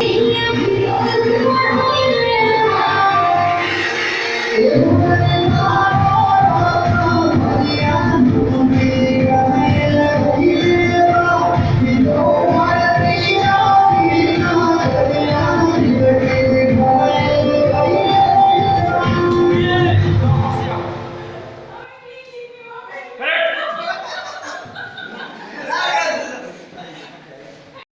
你也会跟我走远方就算再